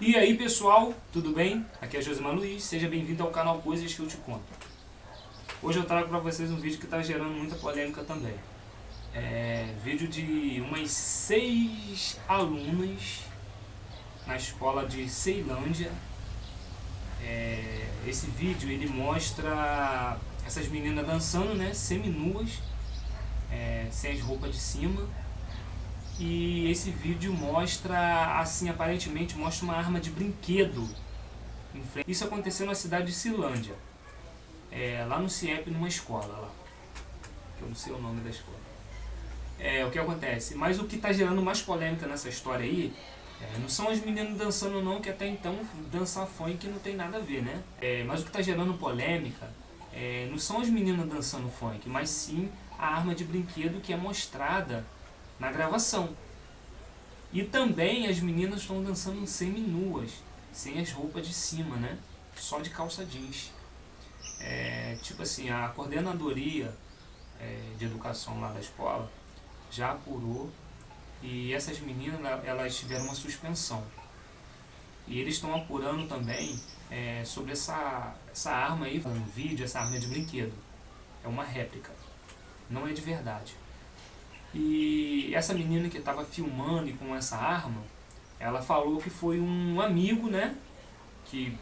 E aí pessoal, tudo bem? Aqui é Josimar Luiz, seja bem-vindo ao canal Coisas que eu te conto. Hoje eu trago para vocês um vídeo que está gerando muita polêmica também. É vídeo de umas seis alunas na escola de Ceilândia. É, esse vídeo ele mostra essas meninas dançando, né, seminuas, é, sem as roupas de cima e esse vídeo mostra, assim, aparentemente mostra uma arma de brinquedo. Isso aconteceu na cidade de Silândia, é, lá no CIEP, numa escola lá, que eu não sei o nome da escola. É, o que acontece? Mas o que está gerando mais polêmica nessa história aí, é, não são as meninas dançando não, que até então dançar funk não tem nada a ver, né? É, mas o que está gerando polêmica é, não são as meninas dançando funk, mas sim a arma de brinquedo que é mostrada na gravação. E também as meninas estão dançando semi-nuas, sem as roupas de cima, né? Só de calça jeans. É, tipo assim, a coordenadoria é, de educação lá da escola já apurou e essas meninas elas tiveram uma suspensão. E eles estão apurando também é, sobre essa, essa arma aí, um vídeo, essa arma de brinquedo. É uma réplica, não é de verdade. E essa menina que estava filmando com essa arma, ela falou que foi um amigo, né? Que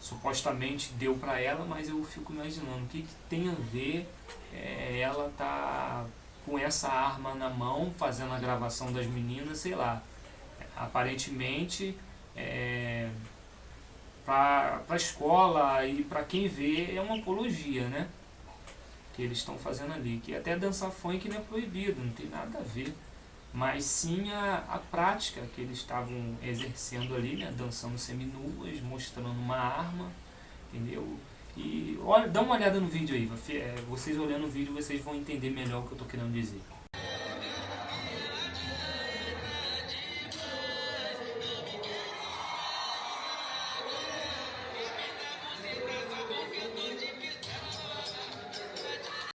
supostamente deu para ela, mas eu fico imaginando o que, que tem a ver é, ela tá com essa arma na mão, fazendo a gravação das meninas, sei lá. Aparentemente, é, para a escola e para quem vê, é uma apologia, né? Que eles estão fazendo ali, que até dançar funk não é proibido, não tem nada a ver, mas sim a, a prática que eles estavam exercendo ali, né, dançando seminuas, mostrando uma arma, entendeu? E olha, dá uma olhada no vídeo aí, é, vocês olhando o vídeo vocês vão entender melhor o que eu estou querendo dizer.